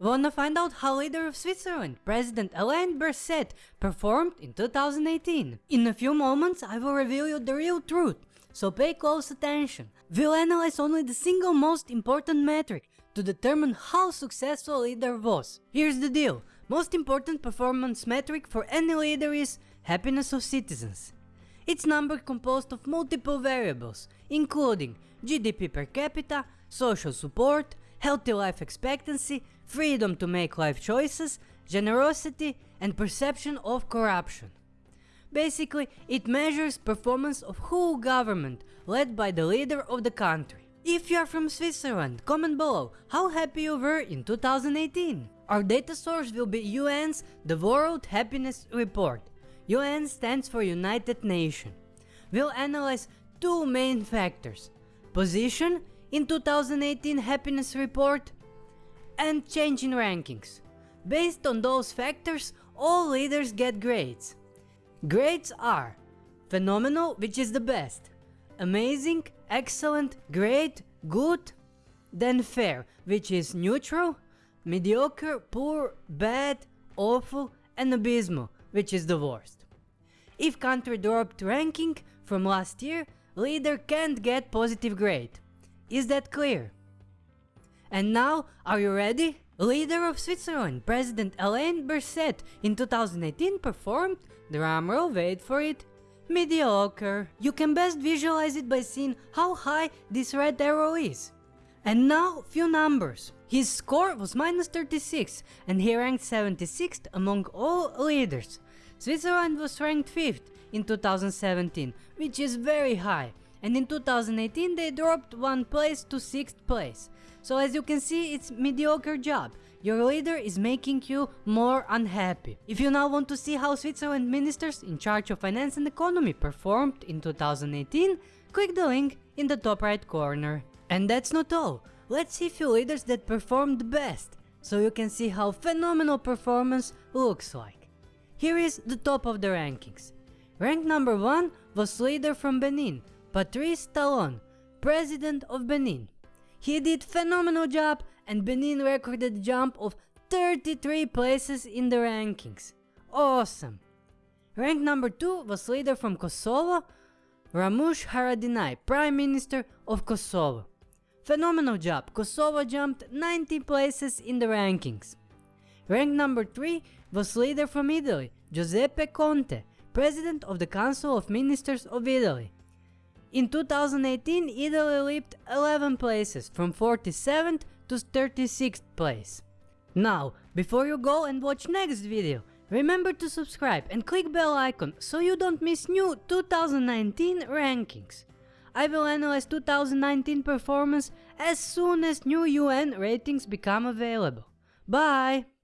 Wanna find out how leader of Switzerland, President Alain Berset, performed in 2018? In a few moments I will reveal you the real truth, so pay close attention. We'll analyze only the single most important metric to determine how successful a leader was. Here's the deal, most important performance metric for any leader is happiness of citizens. It's number composed of multiple variables, including GDP per capita, social support, healthy life expectancy, freedom to make life choices, generosity and perception of corruption. Basically, it measures performance of whole government led by the leader of the country. If you are from Switzerland, comment below how happy you were in 2018. Our data source will be UN's The World Happiness Report. UN stands for United Nations. We'll analyze two main factors. Position in 2018 happiness report and change in rankings. Based on those factors, all leaders get grades. Grades are phenomenal, which is the best, amazing, excellent, great, good, then fair, which is neutral, mediocre, poor, bad, awful, and abysmal, which is the worst. If country dropped ranking from last year, leader can't get positive grade. Is that clear? And now, are you ready? Leader of Switzerland, President Alain Berset in 2018 performed, drumroll wait for it, mediocre. You can best visualize it by seeing how high this red arrow is. And now, few numbers. His score was minus 36 and he ranked 76th among all leaders. Switzerland was ranked 5th in 2017, which is very high, and in 2018 they dropped one place to 6th place. So as you can see it's mediocre job, your leader is making you more unhappy. If you now want to see how Switzerland ministers in charge of finance and economy performed in 2018, click the link in the top right corner. And that's not all, let's see few leaders that performed best, so you can see how phenomenal performance looks like. Here is the top of the rankings. Rank number 1 was leader from Benin, Patrice Talon, President of Benin. He did phenomenal job and Benin recorded a jump of 33 places in the rankings. Awesome! Rank number 2 was leader from Kosovo, Ramush Haradinaj, Prime Minister of Kosovo. Phenomenal job, Kosovo jumped 90 places in the rankings. Rank number 3 was leader from Italy, Giuseppe Conte, President of the Council of Ministers of Italy. In 2018, Italy leaped 11 places, from 47th to 36th place. Now, before you go and watch next video, remember to subscribe and click bell icon so you don't miss new 2019 rankings. I will analyze 2019 performance as soon as new UN ratings become available. Bye!